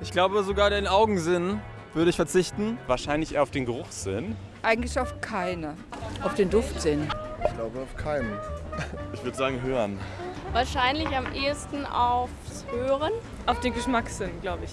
Ich glaube sogar den Augensinn würde ich verzichten. Wahrscheinlich auf den Geruchssinn. Eigentlich auf keine. Auf den Duftsinn. Ich glaube auf keinen. Ich würde sagen hören. Wahrscheinlich am ehesten aufs Hören. Auf den Geschmackssinn, glaube ich.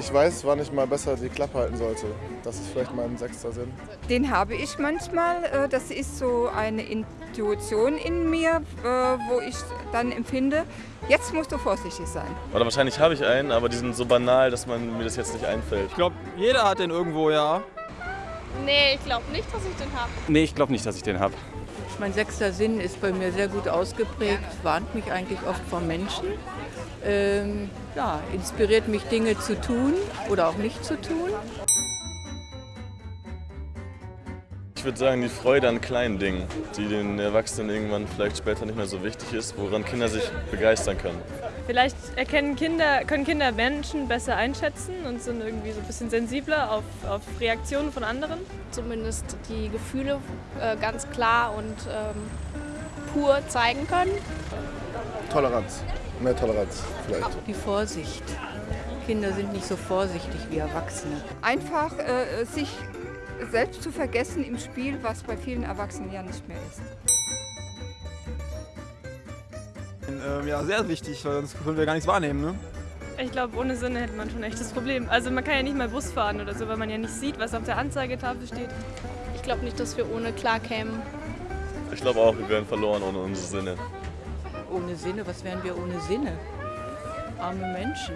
Ich weiß, wann ich mal besser die Klappe halten sollte. Das ist vielleicht mein sechster Sinn. Den habe ich manchmal. äh, Das ist so eine Intuition in mir, äh, wo ich dann empfinde, jetzt musst du vorsichtig sein. Oder wahrscheinlich habe ich einen, aber die sind so banal, dass man mir das jetzt nicht einfällt. Ich glaube, jeder hat den irgendwo, ja. Nee, ich glaube nicht, dass ich den habe. Nee, ich glaube nicht, dass ich den habe. Mein sechster Sinn ist bei mir sehr gut ausgeprägt, warnt mich eigentlich oft vor Menschen. Ähm, ja, inspiriert mich Dinge zu tun oder auch nicht zu tun. Ich würde sagen, die Freude an kleinen Dingen, die den Erwachsenen irgendwann vielleicht später nicht mehr so wichtig ist, woran Kinder sich begeistern können. Vielleicht erkennen Kinder, können Kinder Menschen besser einschätzen und sind irgendwie so ein bisschen sensibler auf, auf Reaktionen von anderen. Zumindest die Gefühle äh, ganz klar und ähm, pur zeigen können. Toleranz. Mehr Toleranz vielleicht. Die Vorsicht. Kinder sind nicht so vorsichtig wie Erwachsene. Einfach äh, sich selbst zu vergessen im Spiel, was bei vielen Erwachsenen ja nicht mehr ist. Ähm, ja, sehr wichtig, weil sonst können wir gar nichts wahrnehmen. Ne? Ich glaube, ohne Sinne hätte man schon echt das Problem. Also man kann ja nicht mal Bus fahren oder so, weil man ja nicht sieht, was auf der Anzeigetafel steht. Ich glaube nicht, dass wir ohne klarkämen. Ich glaube auch, wir wären verloren ohne unsere Sinne. Ohne Sinne, was wären wir ohne Sinne? Arme Menschen.